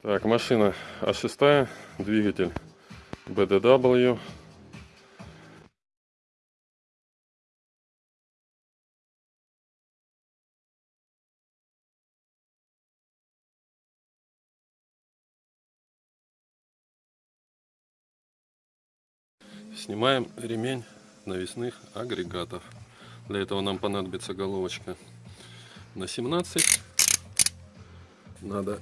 Так, машина А6, двигатель BDW. Снимаем ремень навесных агрегатов. Для этого нам понадобится головочка на 17. Надо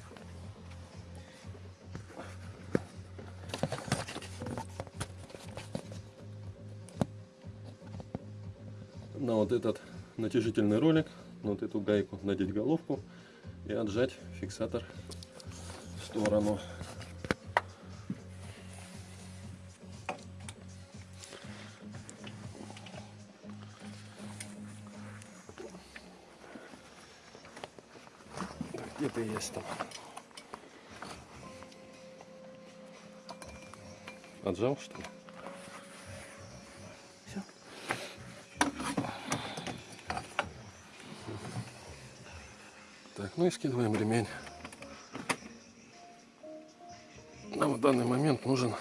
на вот этот натяжительный ролик, на вот эту гайку надеть головку и отжать фиксатор в сторону. Так, Где ты есть там? Отжал что ли? Так, ну и скидываем ремень. Нам в данный момент нужен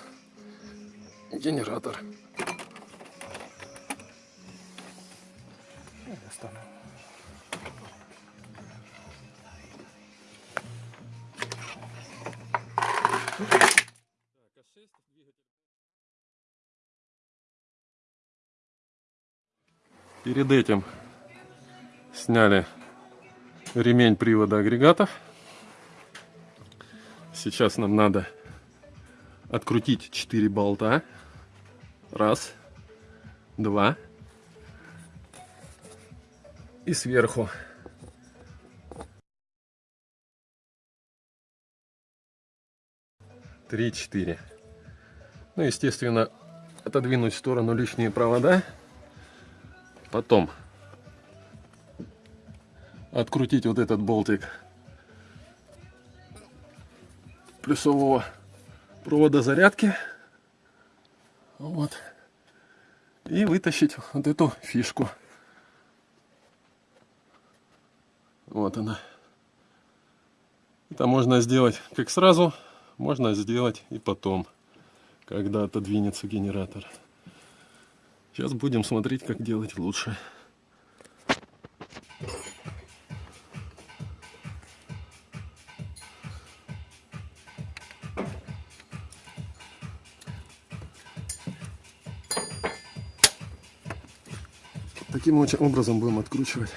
генератор. Перед этим сняли ремень привода агрегатов. Сейчас нам надо открутить 4 болта. Раз, два. И сверху. Три, четыре. Ну, естественно, отодвинуть в сторону лишние провода. Потом открутить вот этот болтик плюсового провода зарядки. Вот. И вытащить вот эту фишку. Вот она. Это можно сделать как сразу, можно сделать и потом, когда отодвинется генератор. Сейчас будем смотреть, как делать лучше. Таким образом будем откручивать